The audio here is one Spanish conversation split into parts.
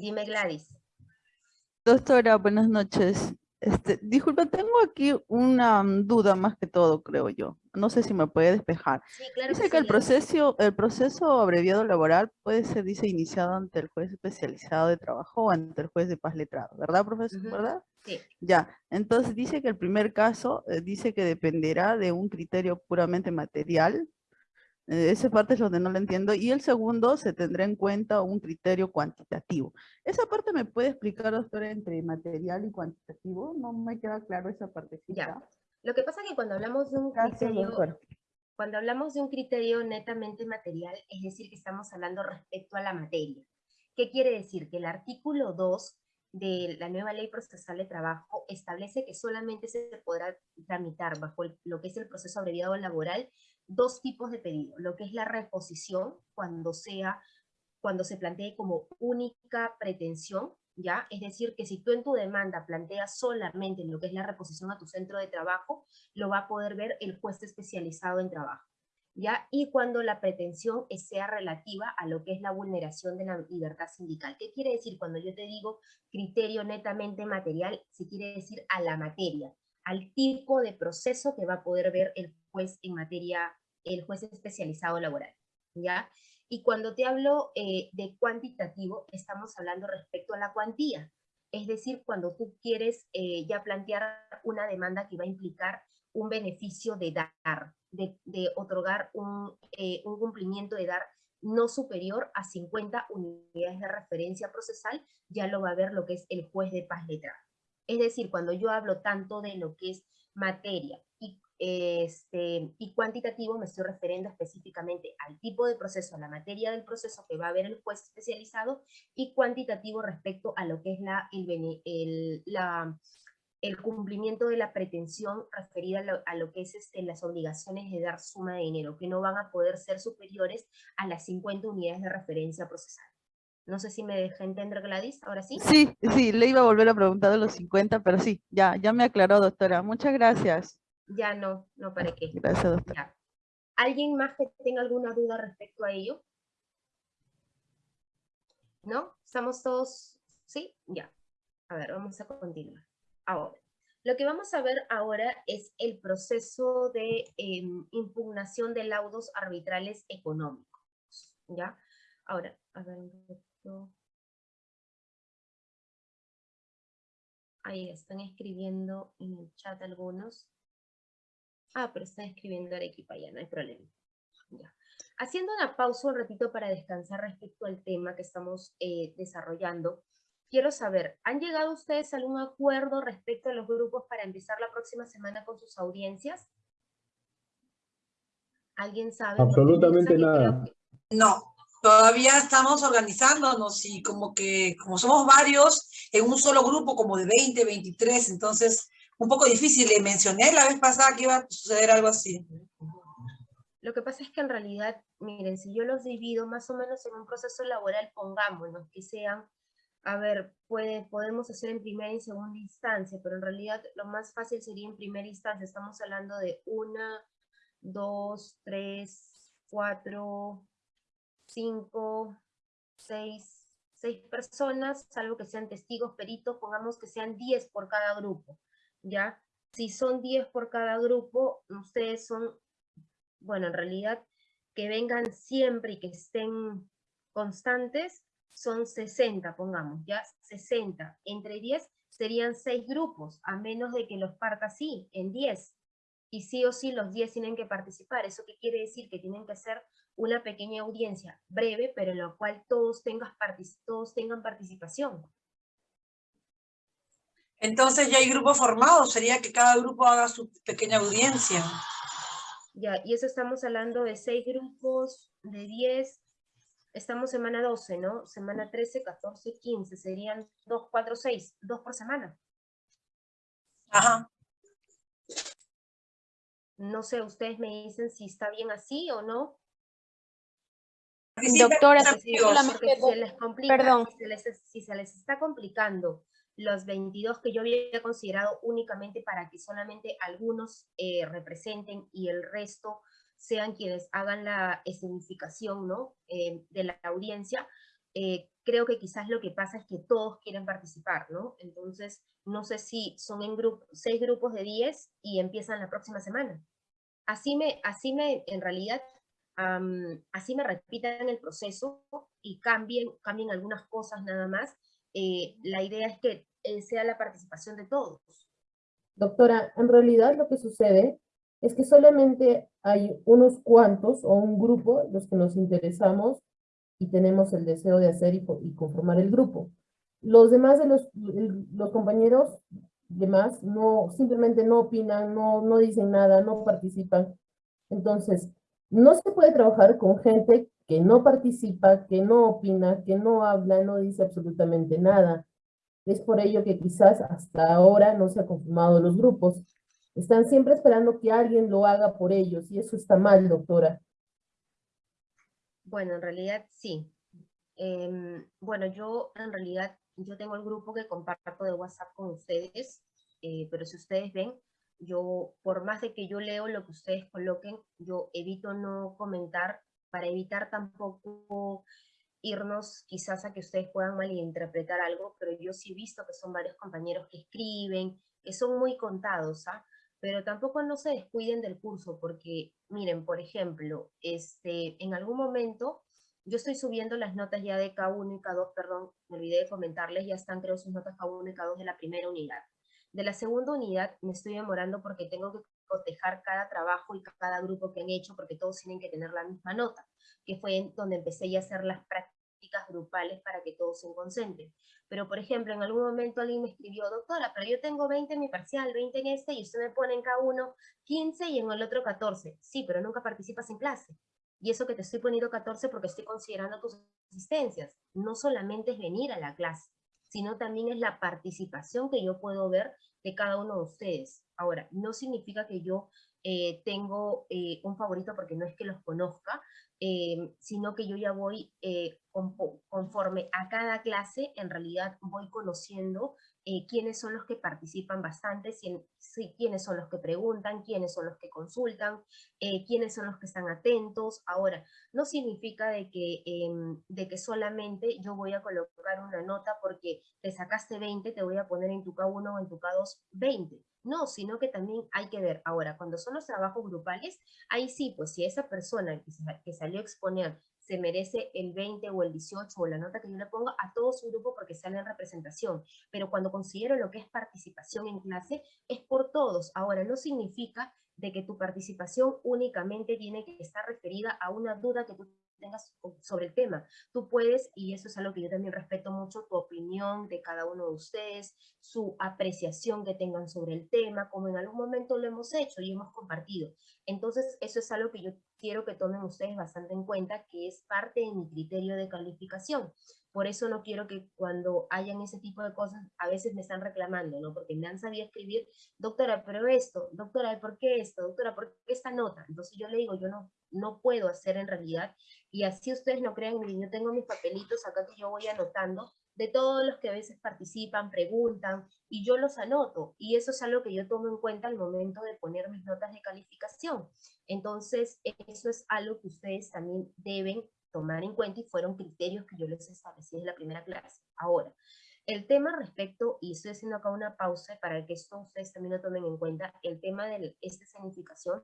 Dime Gladys. Doctora, buenas noches. Este, disculpa, tengo aquí una mm, duda más que todo, creo yo. No sé si me puede despejar. Sí, claro Dice que que el proceso, el proceso abreviado laboral puede ser, dice, iniciado ante el juez especializado de trabajo o ante el juez de paz letrado, ¿verdad, profesor? ¿Verdad? Sí. Ya, entonces dice que el primer caso eh, dice que dependerá de un criterio puramente material. Eh, esa parte es donde no lo entiendo. Y el segundo se tendrá en cuenta un criterio cuantitativo. Esa parte me puede explicar, doctora, entre material y cuantitativo. No me queda claro esa partecita. Lo que pasa es que cuando hablamos de un Gracias, criterio, doctora. cuando hablamos de un criterio netamente material, es decir, que estamos hablando respecto a la materia. ¿Qué quiere decir? Que el artículo 2 de la nueva ley procesal de trabajo establece que solamente se podrá tramitar bajo lo que es el proceso abreviado laboral dos tipos de pedido, lo que es la reposición cuando sea cuando se plantee como única pretensión, ¿ya? Es decir, que si tú en tu demanda planteas solamente lo que es la reposición a tu centro de trabajo, lo va a poder ver el juez especializado en trabajo, ¿ya? Y cuando la pretensión sea relativa a lo que es la vulneración de la libertad sindical. ¿Qué quiere decir cuando yo te digo criterio netamente material? Se quiere decir a la materia, al tipo de proceso que va a poder ver el juez en materia, el juez especializado laboral, ¿ya? Y cuando te hablo eh, de cuantitativo, estamos hablando respecto a la cuantía. Es decir, cuando tú quieres eh, ya plantear una demanda que va a implicar un beneficio de dar, de, otorgar un, eh, un cumplimiento de dar no superior a 50 unidades de referencia procesal, ya lo va a ver lo que es el juez de paz letrado. Es decir, cuando yo hablo tanto de lo que es materia y, este, y cuantitativo, me estoy refiriendo específicamente al tipo de proceso, a la materia del proceso que va a ver el juez especializado, y cuantitativo respecto a lo que es la, el cumplimiento de la pretensión referida a lo, a lo que es este, las obligaciones de dar suma de dinero, que no van a poder ser superiores a las 50 unidades de referencia procesal. No sé si me dejé entender Gladys, ahora sí. Sí, sí, le iba a volver a preguntar de los 50, pero sí, ya, ya me aclaró, doctora. Muchas gracias. Ya no, no para qué. Gracias, doctora. Ya. ¿Alguien más que tenga alguna duda respecto a ello? ¿No? ¿Estamos todos? ¿Sí? Ya. A ver, vamos a continuar. Ahora, lo que vamos a ver ahora es el proceso de em, impugnación de laudos arbitrales económicos. ¿Ya? Ahora, a ver. Ahí están escribiendo en el chat algunos. Ah, pero están escribiendo Arequipa, ya no hay problema. Haciendo una pausa un ratito para descansar respecto al tema que estamos eh, desarrollando, quiero saber, ¿han llegado ustedes a algún acuerdo respecto a los grupos para empezar la próxima semana con sus audiencias? ¿Alguien sabe? Absolutamente nada. que- No, todavía estamos organizándonos y como que, como somos varios, en un solo grupo como de 20, 23, entonces un poco difícil. Le mencioné la vez pasada que iba a suceder algo así. Lo que pasa es que en realidad, miren, si yo los divido más o menos en un proceso laboral, pongámonos que sean, a ver, puede, podemos hacer en primera y segunda instancia, pero en realidad lo más fácil sería en primera instancia. Estamos hablando de una, dos, tres, cuatro, cinco, seis, seis personas, salvo que sean testigos, peritos, pongamos que sean 10 por cada grupo, ¿ya? Si son 10 por cada grupo, ustedes son bueno, en realidad, que vengan siempre y que estén constantes, son 60, pongamos, ya 60. Entre 10 serían 6 grupos, a menos de que los parta así, en 10. Y sí o sí los 10 tienen que participar. ¿Eso qué quiere decir? Que tienen que hacer una pequeña audiencia breve, pero en la cual todos, tengas todos tengan participación. Entonces ya hay grupos formados, sería que cada grupo haga su pequeña audiencia. Ya, y eso estamos hablando de 6 grupos, de 10, estamos semana 12, ¿no? Semana 13, 14, 15, serían 2, 4, 6, 2 por semana. Ajá. No sé, ustedes me dicen si está bien así o no. Doctora, si- se les complica, perdón. Si, se les, si se les está complicando los 22 que yo había considerado únicamente para que solamente algunos eh, representen y el resto sean quienes hagan la escenificación ¿no? Eh, de la audiencia, eh, creo que quizás lo que pasa es que todos quieren participar, ¿no? Entonces, no sé si son en grupo, seis grupos de 10 y empiezan la próxima semana. Así me, así me en realidad, así me repitan el proceso y cambien, cambien algunas cosas nada más. Eh, la idea es que sea la participación de todos. Doctora, en realidad lo que sucede es que solamente hay unos cuantos o un grupo los que nos interesamos y tenemos el deseo de hacer y, conformar el grupo. Los demás de los, los compañeros demás no, simplemente no opinan, no, no dicen nada, no participan. Entonces, no se puede trabajar con gente que no participa, que no opina, que no habla, no dice absolutamente nada. Es por ello que quizás hasta ahora no se han conformado los grupos. Están siempre esperando que alguien lo haga por ellos y eso está mal, doctora. Bueno, en realidad sí. Em, bueno, yo en realidad, yo tengo el grupo que comparto de WhatsApp con ustedes, eh, pero si ustedes ven, yo, por más de que yo leo lo que ustedes coloquen, yo evito no comentar para evitar tampoco irnos quizás a que ustedes puedan malinterpretar algo, pero yo sí he visto que son varios compañeros que escriben, que son muy contados, ¿ah? Pero tampoco no se descuiden del curso, porque miren, por ejemplo, este, en algún momento yo estoy subiendo las notas ya de K1 y K2, perdón, me olvidé de comentarles, ya están creo sus notas K1 y K2 de la primera unidad. De la segunda unidad me estoy demorando porque tengo que cotejar cada trabajo y cada grupo que han hecho porque todos tienen que tener la misma nota, que fue donde empecé ya a hacer las prácticas grupales para que todos se concentren. Pero, por ejemplo, en algún momento alguien me escribió, doctora, pero yo tengo 20 en mi parcial, 20 en este, y usted me pone en cada uno 15 y en el otro 14. Sí, pero nunca participas en clase. Y eso que te estoy poniendo 14 porque estoy considerando tus asistencias. No solamente es venir a la clase, sino también es la participación que yo puedo ver de cada uno de ustedes. Ahora, no significa que yo eh, tengo eh, un favorito porque no es que los conozca, eh, sino que yo ya voy conforme a cada clase, en realidad voy conociendo quiénes son los que participan bastante, quiénes son los que preguntan, quiénes son los que consultan, quiénes son los que están atentos. Ahora, no significa de que, em, de que solamente yo voy a colocar una nota porque te sacaste 20, te voy a poner en tu K1 o en tu K2 20. No, sino que también hay que ver, ahora, cuando son los trabajos grupales, ahí sí, pues si esa persona que, salió a exponer se merece el 20 o el 18 o la nota que yo le pongo a todo su grupo porque sale en representación. Pero cuando considero lo que es participación en clase, es por todos. Ahora, no significa de que tu participación únicamente tiene que estar referida a una duda que tú tengas sobre el tema. Tú puedes, y eso es algo que yo también respeto mucho, tu opinión de cada uno de ustedes, su apreciación que tengan sobre el tema, como en algún momento lo hemos hecho y hemos compartido. Entonces, eso es algo que yo quiero que tomen ustedes bastante en cuenta, que es parte de mi criterio de calificación. Por eso no quiero que cuando hayan ese tipo de cosas, a veces me están reclamando, ¿no? Porque me sabido escribir, doctora, pero esto, doctora, ¿por qué esto? Doctora, ¿por qué esta nota? Entonces yo le digo, yo no, no puedo hacer en realidad, y así ustedes no crean, yo tengo mis papelitos acá que yo voy anotando, de todos los que a veces participan, preguntan, y yo los anoto, y eso es algo que yo tomo en cuenta al momento de poner mis notas de calificación. Entonces, eso es algo que ustedes también deben tomar en cuenta y fueron criterios que yo les establecí en la primera clase. Ahora, el tema respecto, y estoy haciendo acá una pausa para que esto ustedes también lo tomen en cuenta, el tema de esta escenificación,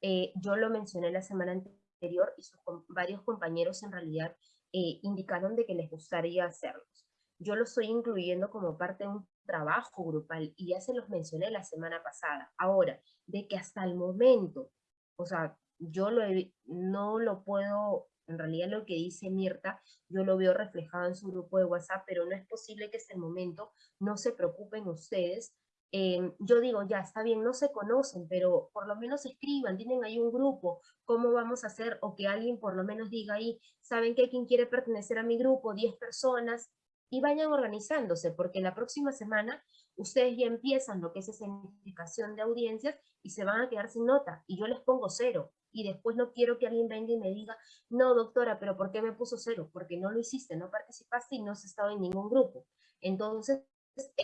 eh, yo lo mencioné la semana anterior y sus, varios compañeros en realidad eh, indicaron de que les gustaría hacerlos. Yo lo estoy incluyendo como parte de un trabajo grupal y ya se los mencioné la semana pasada. Ahora, de que hasta el momento, o sea, yo lo no lo puedo en realidad lo que dice Mirta, yo lo veo reflejado en su grupo de WhatsApp, pero no es posible que hasta el momento no se preocupen ustedes. Em, yo digo, ya está bien, no se conocen, pero por lo menos escriban, tienen ahí un grupo, ¿cómo vamos a hacer? O que alguien por lo menos diga ahí, ¿saben qué? ¿Quién quiere pertenecer a mi grupo? 10 personas, y vayan organizándose, porque la próxima semana ustedes ya empiezan lo que es esa identificación de audiencias y se van a quedar sin nota, y yo les pongo cero, y después no quiero que alguien venga y me diga, no doctora, pero ¿por qué me puso cero? Porque no lo hiciste, no participaste y no has estado en ningún grupo. Entonces,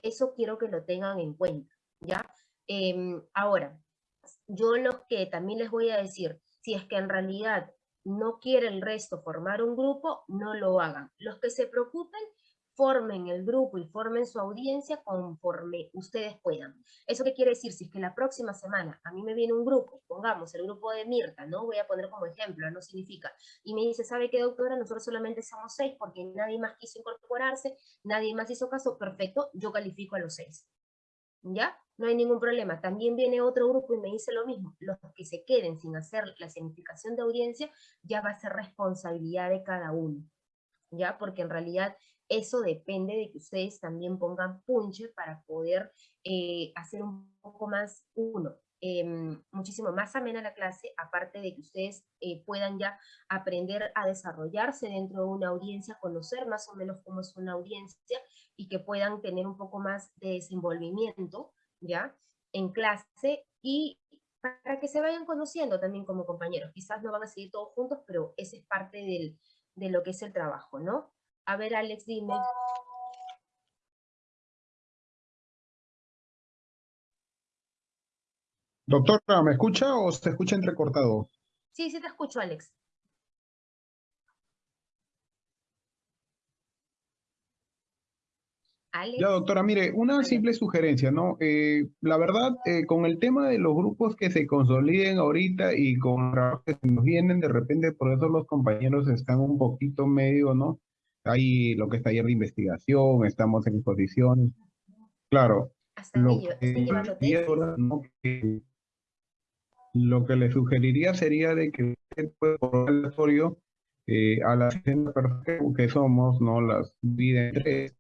eso quiero que lo tengan en cuenta, ¿ya? Em, ahora, yo lo que también les voy a decir, si es que en realidad no quiere el resto formar un grupo, no lo hagan. Los que se preocupen, formen el grupo y formen su audiencia conforme ustedes puedan. ¿Eso qué quiere decir? Si es que la próxima semana a mí me viene un grupo, pongamos el grupo de Mirta, ¿no? Voy a poner como ejemplo, no significa, y me dice, ¿sabe qué, doctora? Nosotros solamente somos seis porque nadie más quiso incorporarse, nadie más hizo caso, perfecto, yo califico a los seis. ¿Ya? No hay ningún problema. También viene otro grupo y me dice lo mismo. Los que se queden sin hacer la significación de audiencia ya va a ser responsabilidad de cada uno. ¿Ya? Porque en realidad eso depende de que ustedes también pongan punche para poder eh, hacer un poco más, uno, em, muchísimo más amena la clase, aparte de que ustedes eh, puedan ya aprender a desarrollarse dentro de una audiencia, conocer más o menos cómo es una audiencia y que puedan tener un poco más de desenvolvimiento, ¿ya? En clase y para que se vayan conociendo también como compañeros. Quizás no van a seguir todos juntos, pero esa es parte de lo que es el trabajo, ¿no? A ver, Alex, dime. Doctora, ¿me escucha o se escucha entrecortado? Sí, sí te escucho, Alex. Alex. Ya, doctora, mire, una simple sugerencia, ¿no? Eh, la verdad, eh, con el tema de los grupos que se consoliden ahorita y con los que se nos vienen, de repente, por eso los compañeros están un poquito medio, ¿no? Hay lo que es taller de investigación, estamos en exposiciones. Claro. Hasta Lo ello, que, tesis. ¿no? que- lo que le sugeriría sería de que usted pueda por eh, a las 60 personas que somos, no las divide en tres.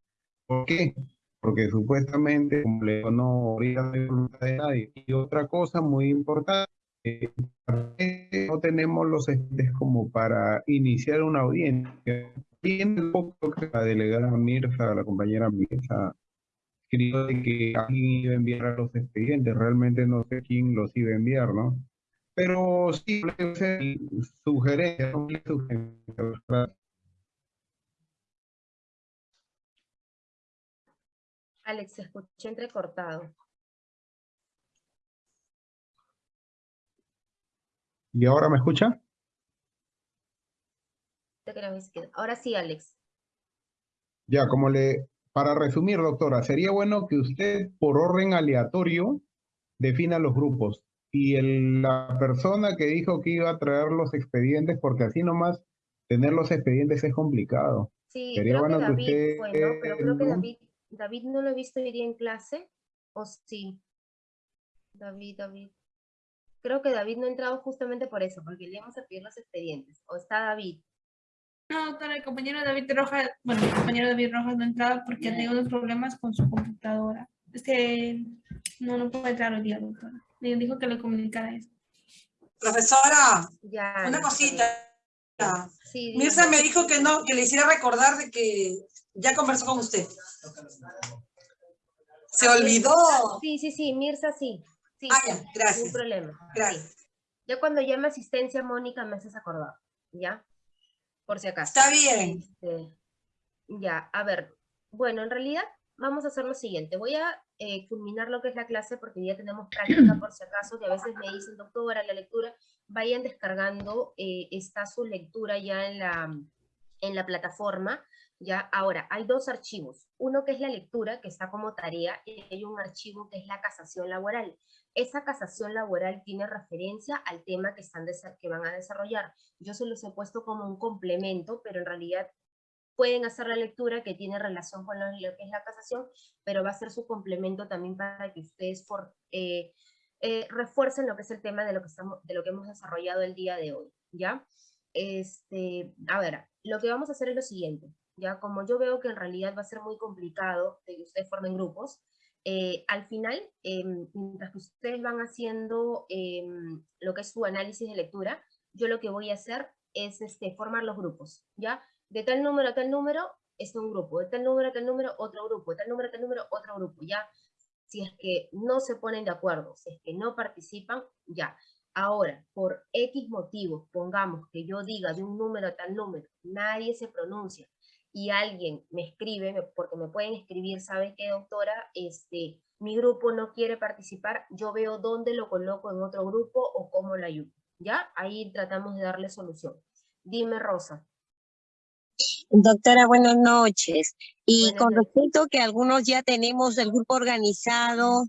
¿Por qué? Porque supuestamente, como le digo, no no hay voluntad de nadie. Y otra cosa muy importante, no tenemos los estudiantes como para iniciar una audiencia. Tiene un poco que la delegada Mirza, la compañera Mirza, escribió de que alguien iba a enviar a los expedientes. Realmente no sé quién los iba a enviar, ¿no? Pero sí, sugerencia, sugerencia. Alex, se escuché entrecortado. ¿Y ahora me escucha? Ahora sí, Alex. Ya, como le, para resumir, doctora, sería bueno que usted por orden aleatorio defina los grupos y el- la persona que dijo que iba a traer los expedientes, porque así nomás tener los expedientes es complicado. Sí, Sería creo bueno que David usted, fue, ¿no? Pero creo que. David, David no lo he visto hoy día en clase, ¿o sí? David, David. Creo que David no ha entrado justamente por eso, porque le íbamos a pedir los expedientes. ¿O está David? No, doctora, el compañero David Rojas, bueno, el compañero David Rojas no entraba porque tenía unos problemas con su computadora. Es que no, no puede entrar hoy día, doctora. Le dijo que le comunicara eso. Profesora, Ya. una cosita. Sí, Mirza me dijo que no, que le hiciera recordar de que ya conversó con usted. Se olvidó. Sí, sí, sí, Mirza sí. Sí, Ah, sí, ya, ningún gracias. problema. sí. Gracias. Ya cuando llame asistencia, Mónica, me haces acordar, ¿ya? Por si acaso. Está bien. Este, ya, a ver. Bueno, en realidad vamos a hacer lo siguiente. Voy a eh, culminar lo que es la clase porque ya tenemos práctica por si acaso, que a veces me dicen, doctora, la lectura, vayan descargando, eh, está su lectura ya en la, en la plataforma. Ya, ahora, hay dos archivos. Uno que es la lectura, que está como tarea, y hay un archivo que es la casación laboral. Esa casación laboral tiene referencia al tema que, están que van a desarrollar. Yo se los he puesto como un complemento, pero en realidad pueden hacer la lectura que tiene relación con lo, que es la casación, pero va a ser su complemento también para que ustedes for- eh, eh, refuercen lo que es el tema de lo que, estamos, de lo que hemos desarrollado el día de hoy, ¿ya? Este, a ver, lo que vamos a hacer es lo siguiente, ¿ya? Como yo veo que en realidad va a ser muy complicado de que ustedes formen grupos, eh, al final, em, mientras que ustedes van haciendo em, lo que es su análisis de lectura, yo lo que voy a hacer es este, formar los grupos, ¿ya? De tal número a tal número, es un grupo, de tal número a tal número, otro grupo, de tal número a tal número, otro grupo, ¿ya? Si es que no se ponen de acuerdo, si es que no participan, ya. Ahora, por X motivos, pongamos que yo diga de un número a tal número, nadie se pronuncia, y alguien me escribe, porque me pueden escribir, ¿sabe qué, doctora? Este, mi grupo no quiere participar, yo veo dónde lo coloco en otro grupo o cómo lo ayudo, ¿ya? Ahí tratamos de darle solución. Dime, Rosa. Doctora, buenas noches. Y Buenas con noches. respecto que algunos ya tenemos el grupo organizado,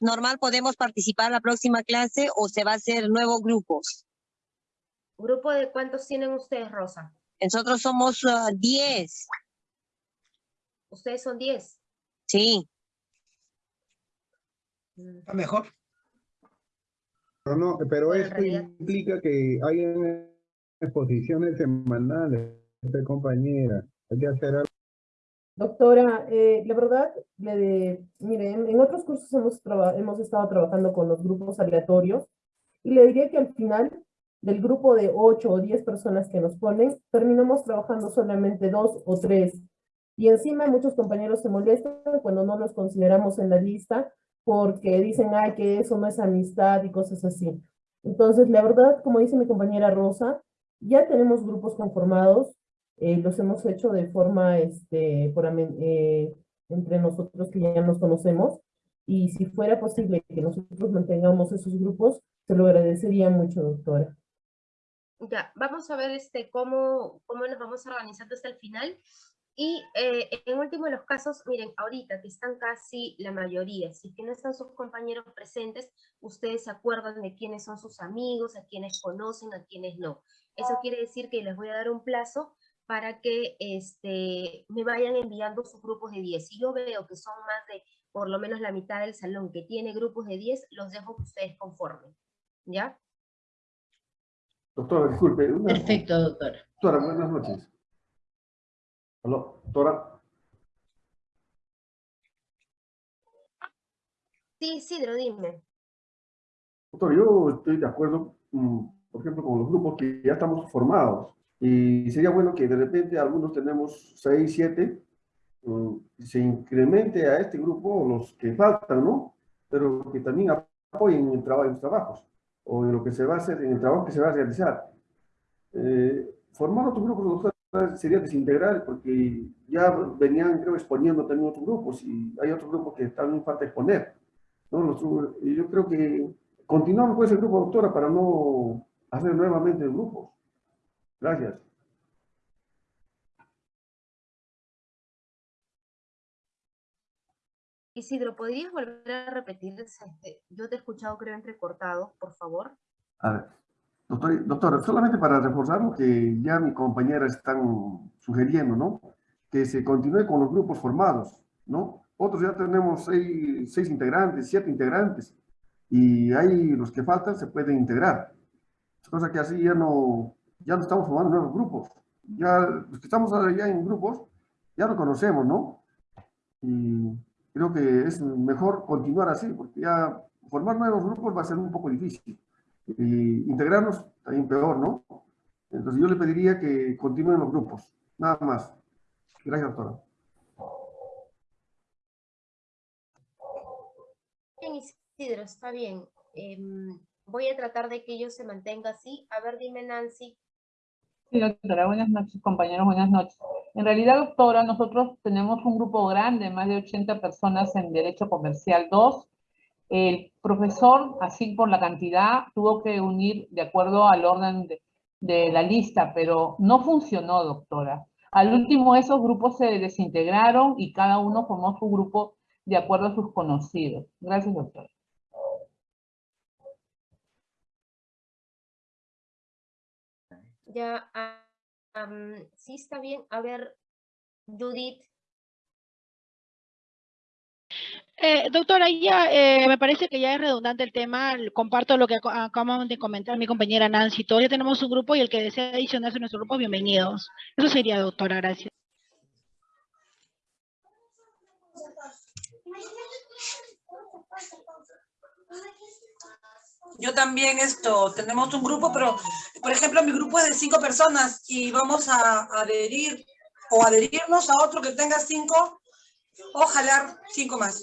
¿normal podemos participar la próxima clase o se va a hacer nuevos grupos? ¿Grupo de cuántos tienen ustedes, Rosa? Nosotros somos ah, 10, Ustedes son 10. sí. Está mejor. Pero, no, pero Bueno, esto implica que hay exposiciones semanales, compañera. Hay que hacer algo. Doctora, eh, la verdad, le de, mire, en, en otros cursos hemos, traba- hemos estado trabajando con los grupos aleatorios y le diría que al final del grupo de 8 o 10 personas que nos ponen, terminamos trabajando solamente dos o tres. Y encima muchos compañeros se molestan cuando no los consideramos en la lista porque dicen, ay, que eso no es amistad y cosas así. Entonces, la verdad, como dice mi compañera Rosa, ya tenemos grupos conformados, eh, los hemos hecho de forma, este, por eh, entre nosotros que ya nos conocemos, y si fuera posible que nosotros mantengamos esos grupos, se lo agradecería mucho, doctora. Ya, vamos a ver este, cómo, cómo nos vamos organizando hasta el final. Y eh, en último de los casos, miren, ahorita que están casi la mayoría, si que no están sus compañeros presentes, ustedes se acuerdan de quiénes son sus amigos, a quienes conocen, a quienes no. Eso quiere decir que les voy a dar un plazo para que este, me vayan enviando sus grupos de 10. Si yo veo que son más de por lo menos la mitad del salón que tiene grupos de 10, los dejo que ustedes conformen. ¿Ya? Doctora, disculpe. Una, Perfecto, doctora. Doctora, buenas noches. Aló, doctora. Sí, Isidro, dime. Doctor, yo estoy de acuerdo, mm, por ejemplo, con los grupos que ya estamos formados. Y sería bueno que de repente algunos tenemos seis, siete, mm, se incremente a este grupo los que faltan, ¿no? Pero que también apoyen en, el trabajo, en los trabajos o en lo que se va a hacer, en el trabajo que se va a realizar. Eh, formar otros grupos, doctora, sería desintegrar porque ya venían, creo, exponiendo también otros grupos y hay otros grupos que también falta exponer. ¿no? Y yo creo que continuamos con ese grupo, doctora, para no hacer nuevamente el grupo. Gracias. Isidro, ¿podrías volver a repetir? Este, Yo te he escuchado, creo, entrecortado, por favor. A ver, doctor, doctora, solamente para reforzar lo que ya mis compañeras están sugiriendo, ¿no? Que se continúe con los grupos formados, ¿no? Otros ya tenemos seis, seis integrantes, siete integrantes, y ahí los que faltan se pueden integrar. Cosa que así ya no, ya no estamos formando nuevos grupos. Ya los que estamos ya en grupos, ya lo conocemos, ¿no? Y creo que es mejor continuar así, porque ya formar nuevos grupos va a ser un poco difícil y integrarnos también peor, ¿no? Entonces yo le pediría que continúen los grupos, nada más. Gracias, doctora. Bien, Isidro, está bien. Em, voy a tratar de que ello se mantenga así. A ver, dime, Nancy. Sí, doctora, buenas noches, compañeros, buenas noches. En realidad, doctora, nosotros tenemos un grupo grande, más de 80 personas en Derecho Comercial 2. El profesor, así por la cantidad, tuvo que unir de acuerdo al orden de, de la lista, pero no funcionó, doctora. Al último, esos grupos se desintegraron y cada uno formó su grupo de acuerdo a sus conocidos. Gracias, doctora. Ya, ah, sí está bien. A ver, Judith. Eh, doctora, ya eh, me parece que ya es redundante el tema. Comparto lo que aco- acaban de comentar mi compañera Nancy. Todos ya tenemos un grupo y el que desea adicionarse a nuestro grupo, bienvenidos. Eso sería, doctora, gracias. Yo también esto, tenemos un grupo, pero por ejemplo mi grupo es de cinco personas y vamos a adherir o adherirnos a otro que tenga cinco o jalar cinco más.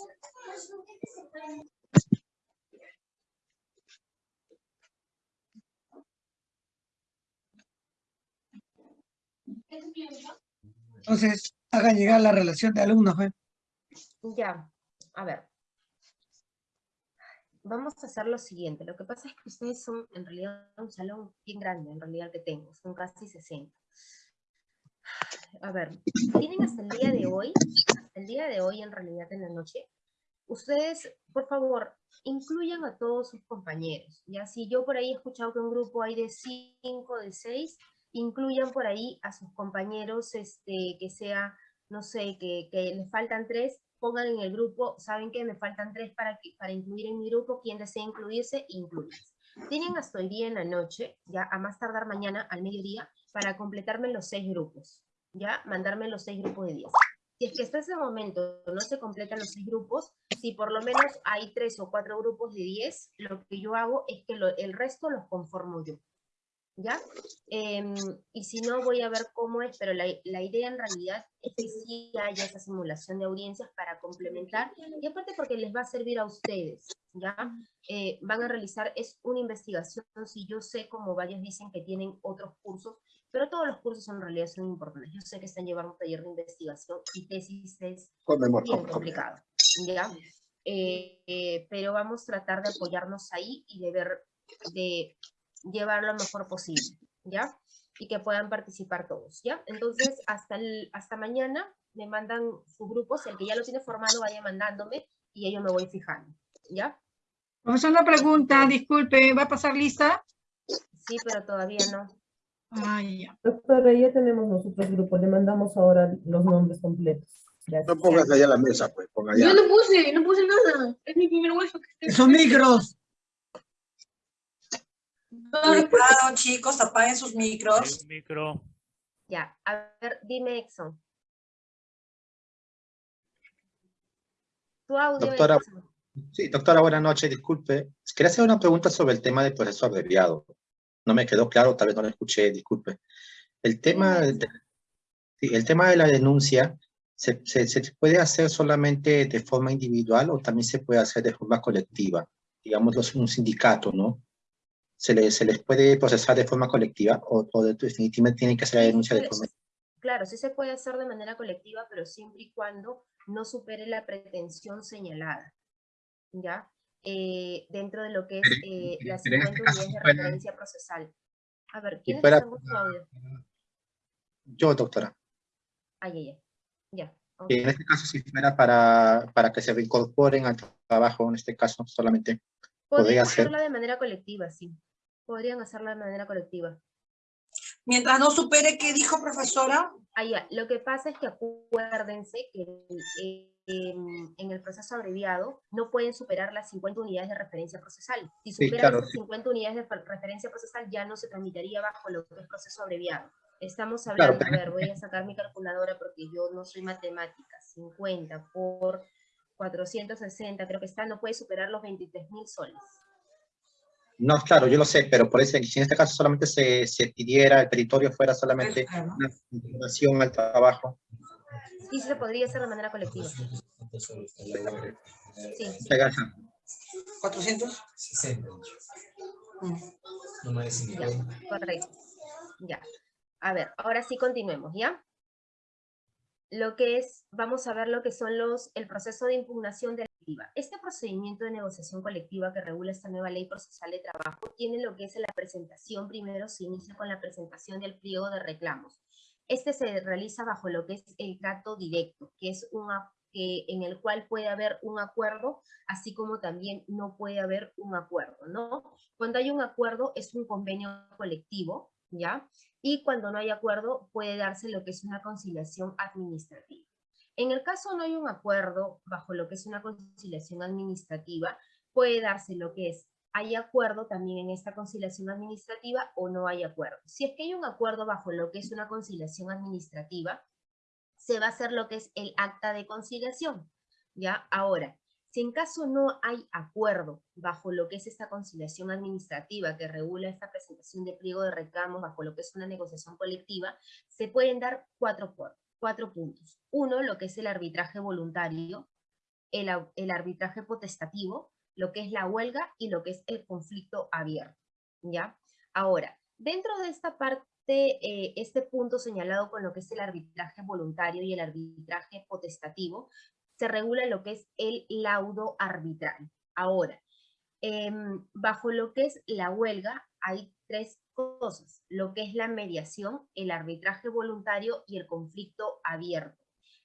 Entonces, hagan llegar la relación de alumnos. ¿eh? Ya, a ver. Vamos a hacer lo siguiente. Lo que pasa es que ustedes son en realidad un salón bien grande, en realidad que tengo, son casi 60. A ver, tienen hasta el día de hoy, el día de hoy en realidad en la noche, ustedes, por favor, incluyan a todos sus compañeros. Ya si yo por ahí he escuchado que un grupo hay de 5, de 6, incluyan por ahí a sus compañeros, este, que sea, no sé, que, que les faltan tres, pongan en el grupo, saben que me faltan tres para, para incluir en mi grupo, quien desea incluirse, incluyanse. Tienen hasta hoy día en la noche, ya a más tardar mañana al mediodía, para completarme los seis grupos, ya mandarme los seis grupos de 10. Si es que hasta ese momento no se completan los seis grupos, si por lo menos hay tres o cuatro grupos de 10, lo que yo hago es que lo, el resto los conformo yo. ¿Ya? Em, y si no, voy a ver cómo es, pero la, la, idea en realidad es que sí haya esa simulación de audiencias para complementar, y aparte porque les va a servir a ustedes, ¿ya? Eh, van a realizar, es una investigación, si yo sé, como varios dicen que tienen otros cursos, pero todos los cursos en realidad son importantes. Yo sé que están llevando un taller de investigación y tesis es bien complicado, ¿ya? Eh, eh, pero vamos a tratar de apoyarnos ahí y de ver, de llevar lo mejor posible, ¿ya? Y que puedan participar todos, ¿ya? Entonces, hasta, el, hasta mañana me mandan sus grupos, el que ya lo tiene formado vaya mandándome y yo me voy fijando, ¿ya? Vamos a una pregunta, disculpe, ¿va a pasar lista? Sí, pero todavía no. Ah, ya. Doctora, ya tenemos nosotros grupos, le mandamos ahora los nombres completos. Gracias. No pongas allá la mesa, pues, ponga allá. Yo no puse, no puse nada. Es mi primer hueso que Son micros. Cuidado, chicos, apaguen sus micros. micro. Ya, a ver, dime, Exxon. Tu audio, doctora, Sí, doctora, buenas noches, disculpe. Quería hacer una pregunta sobre el tema del proceso abreviado. No me quedó claro, tal vez no lo escuché, disculpe. El tema, de, el tema de la denuncia, ¿se, se, ¿se puede hacer solamente de forma individual o también se puede hacer de forma colectiva? Digamos, un sindicato, ¿no? Se les, se les puede procesar de forma colectiva o, o definitivamente tienen que hacer la denuncia de forma Claro, sí se puede hacer de manera colectiva, pero siempre y cuando no supere la pretensión señalada, ¿ya? Eh, dentro de lo que es eh, las 50 este unidades de referencia procesal. A ver, ¿quién está en su audio? Yo, doctora. Ah, ya, ya. ya okay. En este caso, si fuera para, para que se reincorporen al trabajo, en este caso, solamente podría hacerla de manera colectiva, sí podrían hacerla de manera colectiva. Mientras no supere, ¿qué dijo profesora? Ah, ya. Lo que pasa es que acuérdense que en, en, el proceso abreviado no pueden superar las 50 unidades de referencia procesal. Si superan sí, claro, las 50 sí. unidades de referencia procesal ya no se tramitaría bajo lo que es proceso abreviado. Estamos hablando, claro, a ver, voy a sacar mi calculadora porque yo no soy matemática, 50 por 460, creo que está, no puede superar los 23 mil soles. No, claro, yo lo sé, pero por eso, si en este caso solamente se, se pidiera, el territorio fuera solamente una información al trabajo. Sí, se podría hacer de manera colectiva. Sí. Muchas gracias. 460. No me ya, correcto. Ya. A ver, ahora sí continuemos, ¿ya? Lo que es, vamos a ver lo que son los, el proceso de impugnación de este procedimiento de negociación colectiva que regula esta nueva ley procesal de trabajo tiene lo que es la presentación, primero se inicia con la presentación del pliego de reclamos. Este se realiza bajo lo que es el trato directo, que es una, que, en el cual puede haber un acuerdo, así como también no puede haber un acuerdo, ¿no? Cuando hay un acuerdo es un convenio colectivo, ¿ya? Y cuando no hay acuerdo puede darse lo que es una conciliación administrativa. En el caso no hay un acuerdo bajo lo que es una conciliación administrativa, puede darse lo que es, hay acuerdo también en esta conciliación administrativa o no hay acuerdo. Si es que hay un acuerdo bajo lo que es una conciliación administrativa, se va a hacer lo que es el acta de conciliación. ¿ya? Ahora, si en caso no hay acuerdo bajo lo que es esta conciliación administrativa que regula esta presentación de pliego de reclamos bajo lo que es una negociación colectiva, se pueden dar cuatro, cuatro puntos. Uno, lo que es el arbitraje voluntario, el, arbitraje potestativo, lo que es la huelga y lo que es el conflicto abierto. ¿ya? Ahora, dentro de esta parte, eh, este punto señalado con lo que es el arbitraje voluntario y el arbitraje potestativo, se regula lo que es el laudo arbitral. Ahora, Em, bajo lo que es la huelga hay tres cosas, lo que es la mediación, el arbitraje voluntario y el conflicto abierto.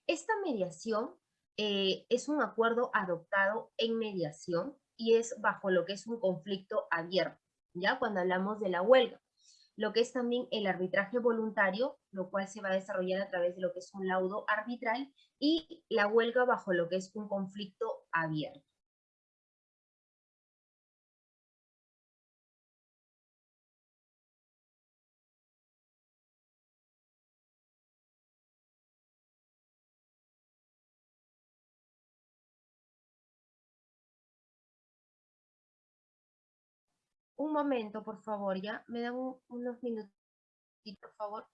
Esta mediación eh, es un acuerdo adoptado en mediación y es bajo lo que es un conflicto abierto, ¿ya? Cuando hablamos de la huelga. Lo que es también el arbitraje voluntario, lo cual se va a desarrollar a través de lo que es un laudo arbitral, y la huelga bajo lo que es un conflicto abierto. Un momento, por favor, ya. Me dan un- unos minutos, por favor.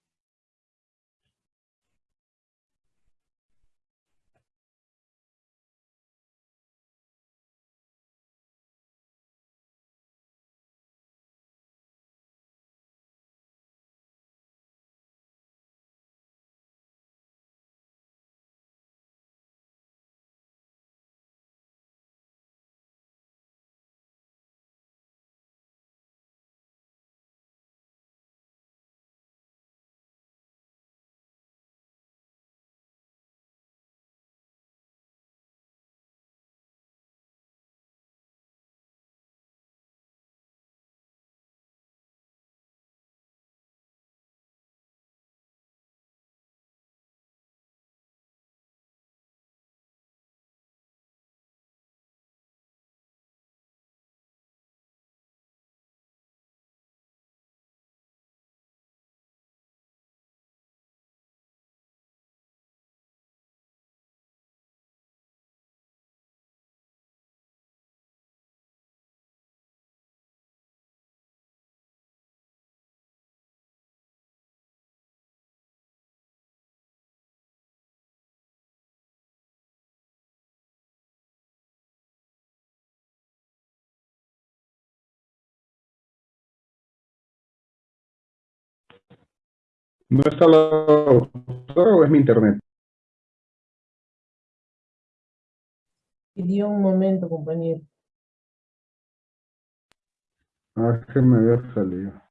¿No está la doctora o es mi internet? Pidió un momento, compañero. Ah, es que me había salido.